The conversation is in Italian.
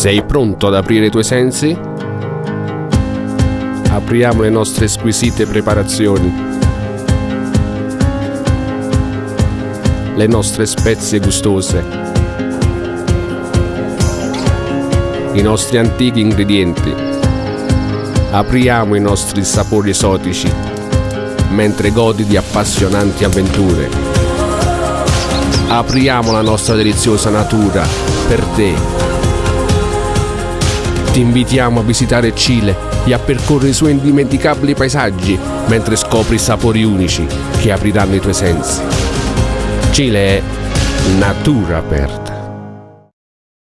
Sei pronto ad aprire i tuoi sensi? Apriamo le nostre squisite preparazioni. Le nostre spezie gustose. I nostri antichi ingredienti. Apriamo i nostri sapori esotici mentre godi di appassionanti avventure. Apriamo la nostra deliziosa natura per te ti invitiamo a visitare Cile e a percorrere i suoi indimenticabili paesaggi mentre scopri sapori unici che apriranno i tuoi sensi. Cile è natura aperta.